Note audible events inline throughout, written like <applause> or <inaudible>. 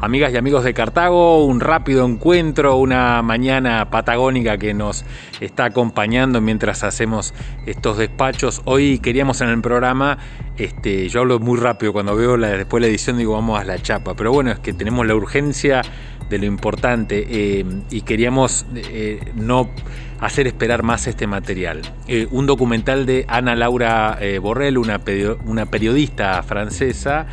Amigas y amigos de Cartago, un rápido encuentro, una mañana patagónica que nos está acompañando mientras hacemos estos despachos. Hoy queríamos en el programa, este, yo hablo muy rápido cuando veo la, después la edición digo vamos a la chapa, pero bueno, es que tenemos la urgencia de lo importante eh, y queríamos eh, no hacer esperar más este material. Eh, un documental de Ana Laura Borrell, una, una periodista francesa,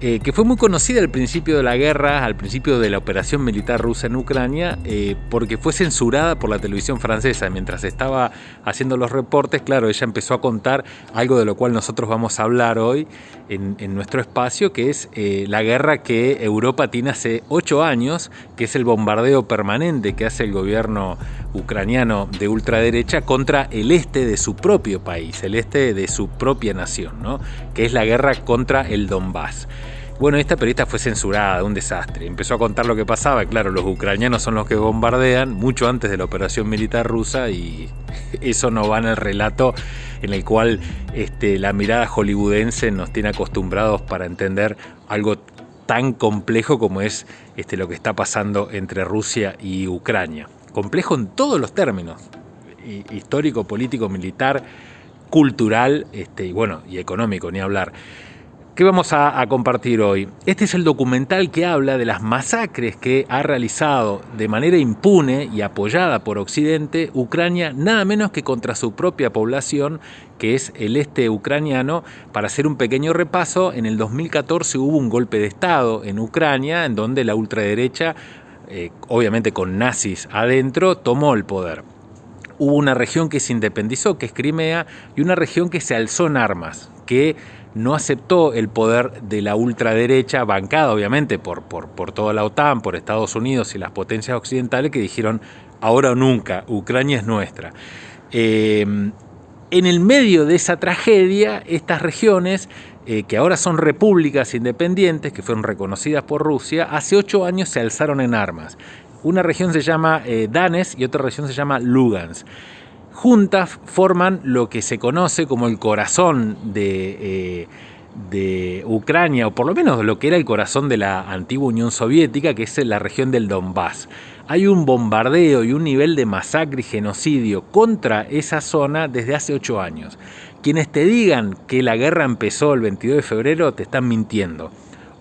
eh, que fue muy conocida al principio de la guerra, al principio de la operación militar rusa en Ucrania, eh, porque fue censurada por la televisión francesa. Mientras estaba haciendo los reportes, claro, ella empezó a contar algo de lo cual nosotros vamos a hablar hoy en, nuestro espacio, que es eh, la guerra que Europa tiene hace ocho años, que es el bombardeo permanente que hace el gobierno ucraniano de ultraderecha contra el este de su propio país, el este de su propia nación, ¿no? que es la guerra contra el Donbass. Bueno, esta periodista fue censurada, un desastre. Empezó a contar lo que pasaba. Claro, los ucranianos son los que bombardean mucho antes de la operación militar rusa y <laughs> eso no va en el relato en el cual este, la mirada hollywoodense nos tiene acostumbrados para entender algo tan complejo como es este, lo que está pasando entre Rusia y Ucrania. Complejo en todos los términos, histórico, político, militar, cultural este, y bueno, y económico, ni hablar. ¿Qué vamos a, compartir hoy? Este es el documental que habla de las masacres que ha realizado de manera impune y apoyada por Occidente Ucrania, nada menos que contra su propia población, que es el este ucraniano. Para hacer un pequeño repaso, en el 2014 hubo un golpe de Estado en Ucrania, en donde la ultraderecha, eh, obviamente con nazis adentro, tomó el poder hubo una región que se independizó, que es Crimea, y una región que se alzó en armas, que no aceptó el poder de la ultraderecha, bancada obviamente por, por, por toda la OTAN, por Estados Unidos y las potencias occidentales que dijeron ahora o nunca, Ucrania es nuestra. Em, en el medio de esa tragedia, estas regiones, eh, que ahora son repúblicas independientes, que fueron reconocidas por Rusia, hace ocho años se alzaron en armas. Una región se llama eh, Danes y otra región se llama Lugansk juntas forman lo que se conoce como el corazón de, eh, de, Ucrania, o por lo menos lo que era el corazón de la antigua Unión Soviética, que es la región del Donbass. Hay un bombardeo y un nivel de masacre y genocidio contra esa zona desde hace ocho años. Quienes te digan que la guerra empezó el 22 de febrero te están mintiendo.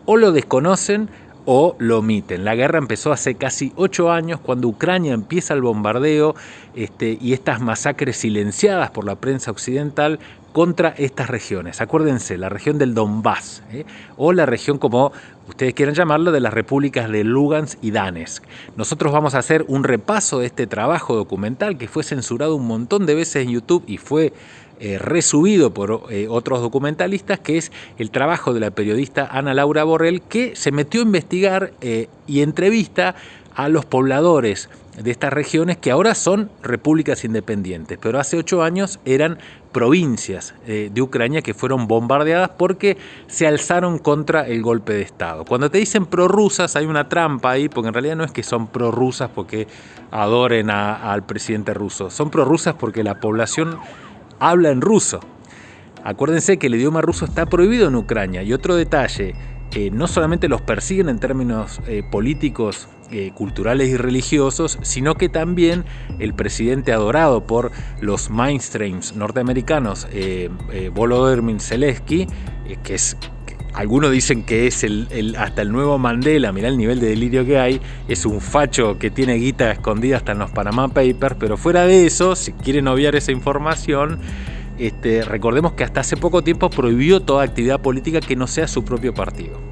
O lo desconocen o lo omiten. La guerra empezó hace casi ocho años cuando Ucrania empieza el bombardeo este, y estas masacres silenciadas por la prensa occidental contra estas regiones. Acuérdense, la región del Donbass, ¿eh? o la región como ustedes quieran llamarlo, de las repúblicas de Lugansk y Donetsk. Nosotros vamos a hacer un repaso de este trabajo documental que fue censurado un montón de veces en YouTube y fue eh, resubido por eh, otros documentalistas, que es el trabajo de la periodista Ana Laura Borrell, que se metió a investigar eh, y entrevista a los pobladores de estas regiones que ahora son repúblicas independientes, pero hace ocho años eran provincias de Ucrania que fueron bombardeadas porque se alzaron contra el golpe de Estado. Cuando te dicen prorrusas hay una trampa ahí, porque en realidad no es que son prorrusas porque adoren al presidente ruso, son prorrusas porque la población habla en ruso. Acuérdense que el idioma ruso está prohibido en Ucrania. Y otro detalle, eh, no solamente los persiguen en términos eh, políticos, eh, culturales y religiosos, sino que también el presidente adorado por los mainstreams norteamericanos, Volodymyr Zelensky, que es algunos dicen que es el, hasta el nuevo Mandela, mirá el nivel de delirio que hay, es un facho que tiene guita escondida hasta en los Panama Papers, pero fuera de eso, si quieren obviar esa información, este, recordemos que hasta hace poco tiempo prohibió toda actividad política que no sea su propio partido.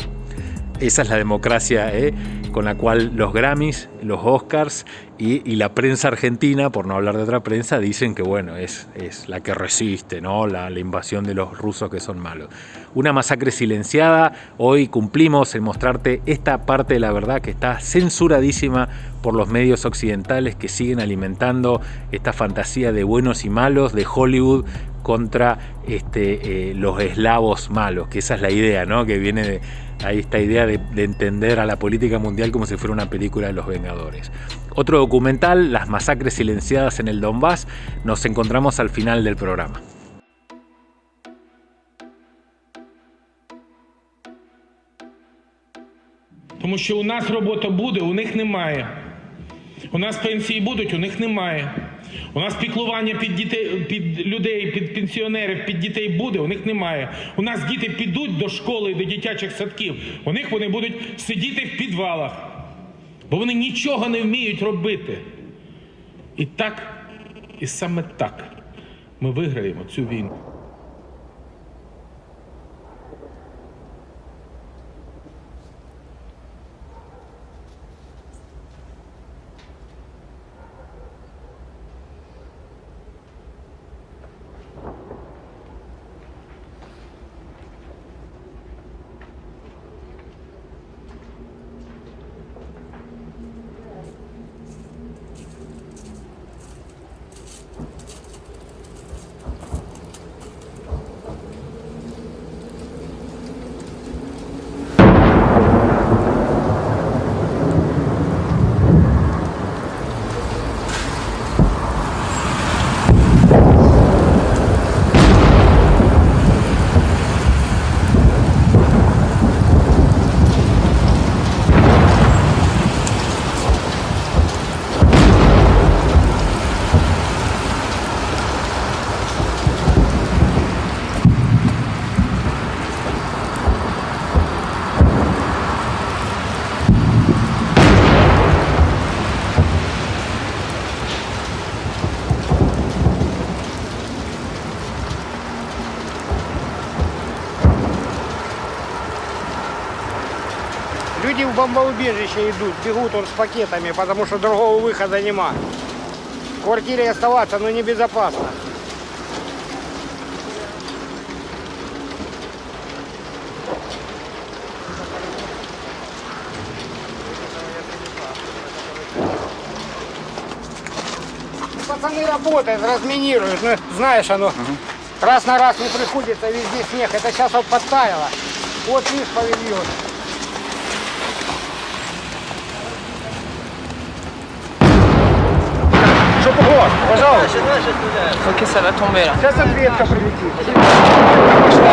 Esa es la democracia ¿eh? con la cual los Grammys, los Oscars y, la prensa argentina, por no hablar de otra prensa, dicen que bueno, es, es la que resiste, ¿no? La, la, invasión de los rusos que son malos. Una masacre silenciada, hoy cumplimos en mostrarte esta parte de la verdad que está censuradísima por los medios occidentales que siguen alimentando esta fantasía de buenos y malos de Hollywood contra este, eh, los eslavos malos, que esa es la idea, ¿no? que viene de ahí esta idea de, de entender a la política mundial como si fuera una película de los Vengadores. Otro documental, Las masacres silenciadas en el Donbass, nos encontramos al final del programa. Тому що у нас робота буде, у них немає. У нас пенсії будуть, у них немає. У нас піклування під дітей, під людей, під пенсіонерів, під дітей буде, у них немає. У нас діти підуть до школи, до дитячих садків. У них вони будуть сидіти в підвалах, бо вони нічого не вміють робити. І так, і саме так ми виграємо цю війну. Бомбоубежище идут, бегут он с пакетами, потому что другого выхода нема. В квартире оставаться, но небезопасно. Пацаны работают, разминируют, ну, знаешь, оно раз на раз не приходится, везде снег. Это сейчас вот подтаяло. Вот видишь павильон. Что погода? Пожалуйста. Ok, ça va tomber là. Сейчас ответка прилетит. Ça va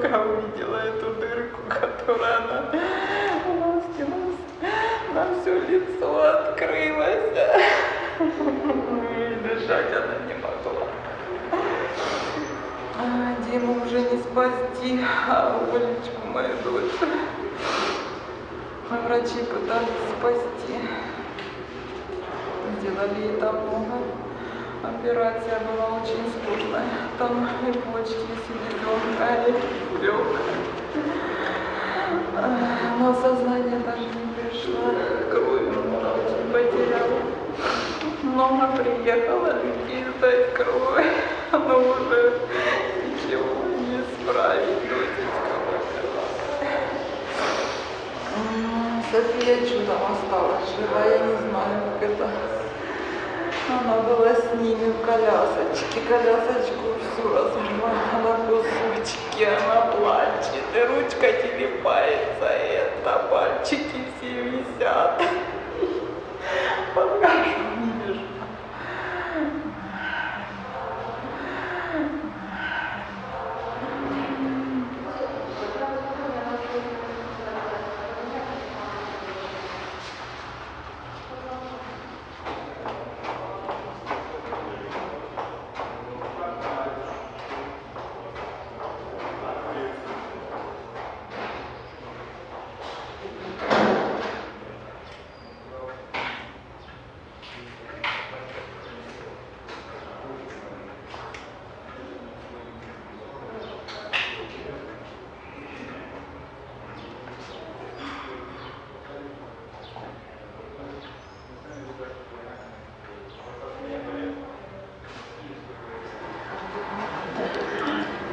Только увидела эту дырку, которая она у нас на все лицо открылась. И дышать она не могла. А, Диму уже не спасти, а Олечку, мою дочь. А Врачи пытались спасти. Сделали ей там много. Операция была очень сложная. Там и почки, и селезенка, и А, Но сознание даже не пришло. Очень потеряла. Много приехало людей сдать кровь. Но уже ничего не исправить. София чудом осталась жива, я не знаю, как это. Она была с ними в колясочке, колясочку всю разрывала на кусочки, она плачет, и ручка телепается, это пальчики все висят. Покажу, не вижу.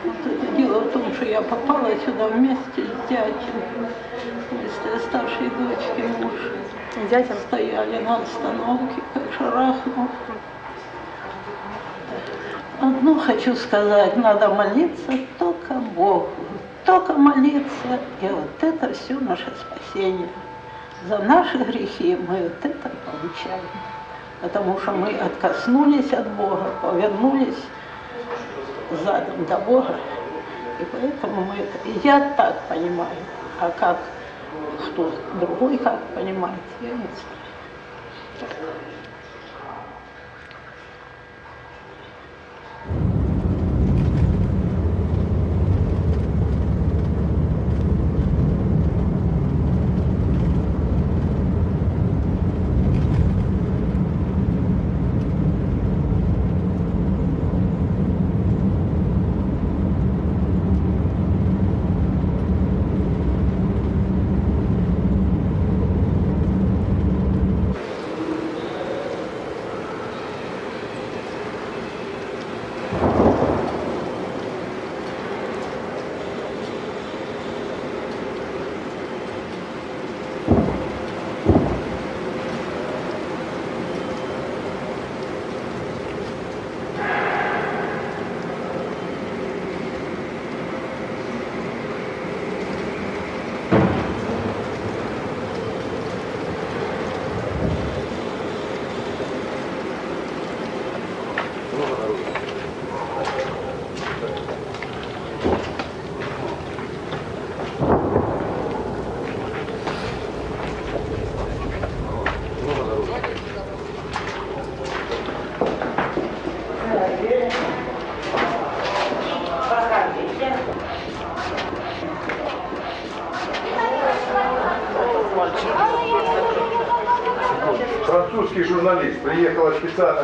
Вот это дело в том, что я попала сюда вместе с. Вместе с старшей дочки муж. Дядя стояли на остановке, как шарахнул. Одно хочу сказать, надо молиться только Богу. Только молиться, и вот это все наше спасение. За наши грехи мы вот это получаем. Потому что мы откоснулись от Бога, повернулись задом до Бога. И поэтому мы Я так понимаю. А как кто другой как понимает, я не знаю.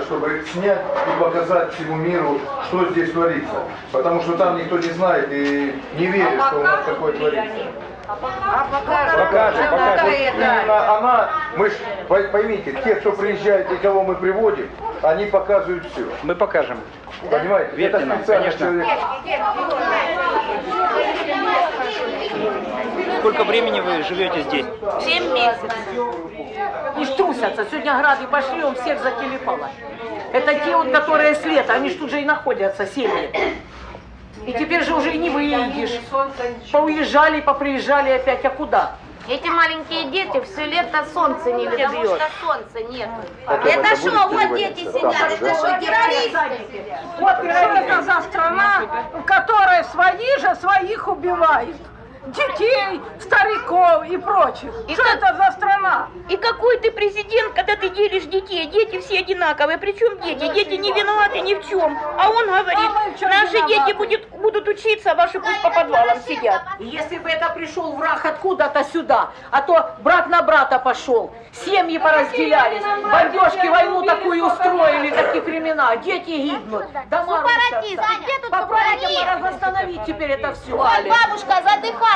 Чтобы снять и показать всему миру, что здесь творится. Потому что там никто не знает и не верит, что у нас такое творится. Покажем, покажем. Вот именно она, мы ж, пой- поймите, те, кто приезжает и кого мы приводим, они показывают все. Мы покажем. Понимаете? Верьте Это специально конечно. человек. Сколько времени вы живете здесь? Семь месяцев. И ж трусятся. Сегодня грады пошли, он всех зателепало. Это те вот, которые с лета, они ж тут же и находятся, семьи. И теперь же уже и не выедешь. Поуезжали, поприезжали опять, а куда? Эти маленькие дети все лето солнце не видят, потому что солнца нет. Это что, вот дети сидят, это что, террористы? Вот что это за страна, в которой свои же своих убивают. Детей, стариков и прочих. что это за страна? И какой ты президент, когда ты делишь детей? Дети все одинаковые. Причем дети? Дети не виноваты ни в чем. А он говорит, А наши виноваты? дети будет, будут учиться, а ваши пусть по подвалам сидят. Если бы это пришел враг откуда-то сюда, а то брат на брата пошел, семьи поразделялись, бомбежки войну такую устроили, такие времена, дети гибнут, дома Сепаратисты, рушатся. где тут Попробуйте восстановить теперь это все. Ой, бабушка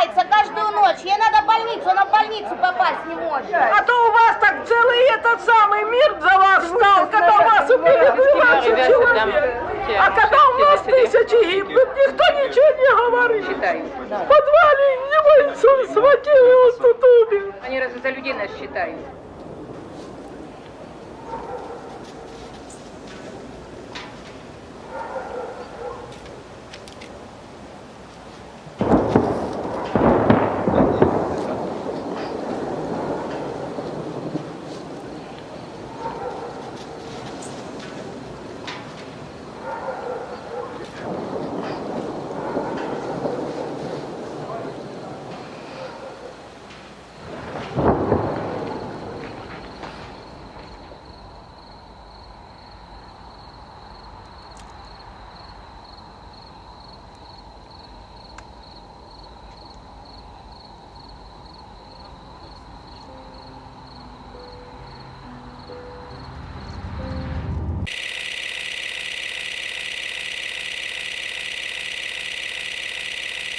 задыхается каждую ночь. Ей надо в больницу, она в больницу попасть не может. А то у вас так целый этот самый мир за вас стал, когда у вас убили 12 человек. А когда у нас тысячи гибнут, никто ничего не говорит. В подвале его Иисус схватил, и он тут умер. Они разве за людей нас считают?